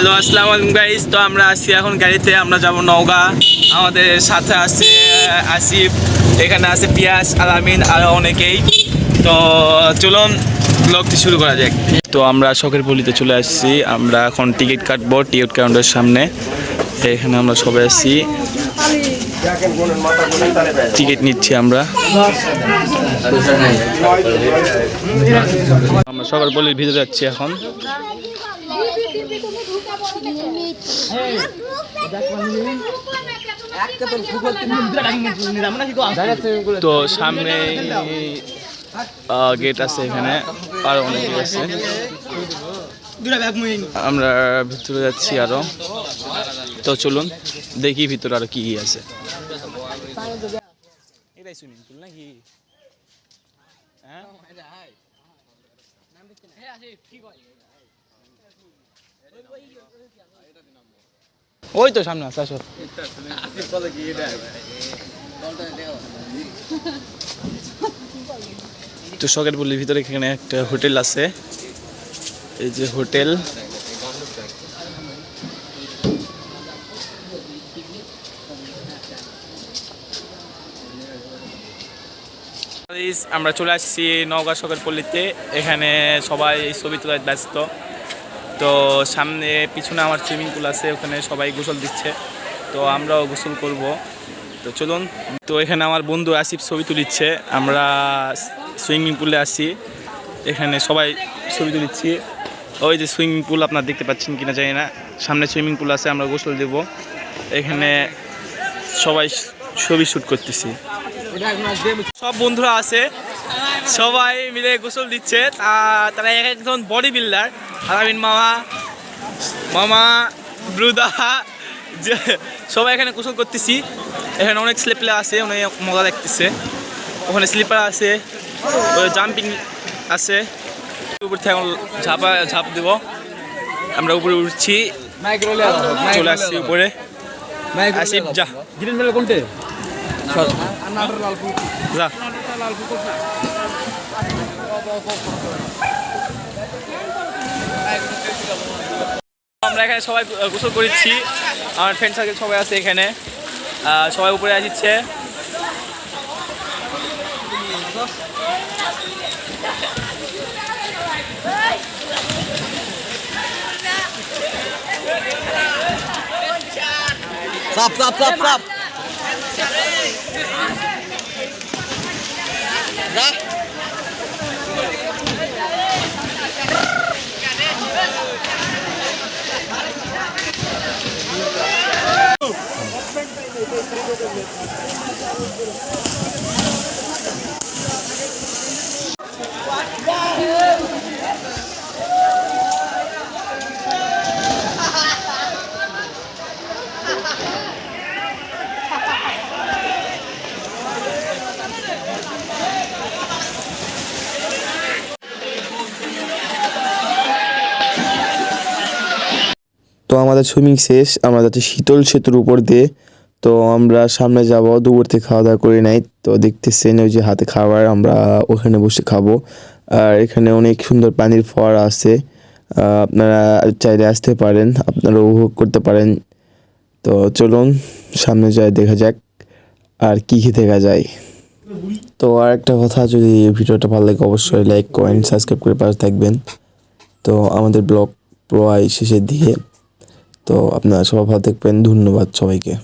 Hello, আসসালামু আলাইকুম guys তো আমরা আছি এখন গাড়িতে, আমরা যাব নওগাঁ। আমাদের সাথে আছে আসিফ, এখানে আছে পিয়াস আলামিন আরও অনেকেই। তো চলুন ব্লগটি শুরু করা যাক। তো আমরা শখের পল্লিতে চলে আসছি। আমরা এখন টিকিট কাটবো টিকিট কাউন্টারের সামনে। এখানে আমরা সবাই আসছি টিকিট নিচ্ছি আমরা। আমরা শখের পল্লির ভিতরে যাচ্ছি এখন। তো সামনে গেট আছে এখানে, আরও অনেক আছে। আমরা ভিতরে যাচ্ছি আরও। তো চলুন, দেখি ভিতরে আরও কি কি আছে। নাকি? হ্যাঁ? ওই তো সামনে আছে, আসো। তো শখের পল্লির ভিতরে এখানে একটা হোটেল আছে। এই যে হোটেল। আমরা চলে আসছি নওগাঁ শখের পল্লীতে। এখানে সবাই ছবি তোলায় ব্যস্ত। তো সামনে পিছনে আমার সুইমিং পুল আছে, ওখানে সবাই গোসল দিচ্ছে। তো আমরাও গোসল করব। তো চলুন, তো এখানে আমার বন্ধু আসিফ ছবি তুলিচ্ছে। আমরা সুইমিং পুলে আসি এখানে সবাই ছবি তুলিচ্ছি। ওই যে সুইমিং পুল আপনার দেখতে পাচ্ছেন কিনা জানি না। সামনে সুইমিং পুল আছে, আমরা গোসল দেব। এখানে সবাই ছবি শ্যুট করতেছি। সব বন্ধুরা আছে। সবাই মিলে গোসল দিচ্ছে। তা- তারা এক একজন বডি বিল্ডার আলামিন মামা মামা ব্রুদা সবাই এখানে গোসল করতেছি। এখানে অনেক স্লিপার আছে অনেক মজা লাগতেছে। ওখানে স্লিপার আছে জাম্পিং আছে। উপর থেকে এখন ঝাপা ঝাঁপ দেব। আমরা উপরে উঠছি। চলে আসছি উপরে। আসিফ যা। যা। আমরা এখানে সবাই গোসল করেছি আমার ফ্রেন্ড সার্কেল সবাই আছে এখানে। সবাই উপরে আসছে। সাপ সাপ সাপ সাপ। তো আমাদের সুইমিং শেষ আমরা যাচ্ছি শীতল সেতুর উপর দিয়ে। তো আমরা সামনে যাব, দুপুর থেকে খাওয়া দাওয়া করে নাই। তো দেখতেছেন ওই যে হাতে খাবার, আমরা ওখানে বসে খাব। আর এখানে অনেক সুন্দর পানির ফোয়ারা আছে। আপনারা চাইলে আসতে পারেন, আপনারা উপভোগ করতে পারেন। তো চলুন, সামনে যায় দেখা যাক আর কি কি দেখা যায়। তো আর একটা কথা, যদি ভিডিওটা ভালো লাগে, অবশ্যই লাইক কমেন্ট সাবস্ক্রাইব করে পাশে থাকবেন। তো আমাদের ব্লগ প্রায় শেষের দিকে। তো আপনারা সবাই ভালো থাকবেন, ধন্যবাদ সবাইকে।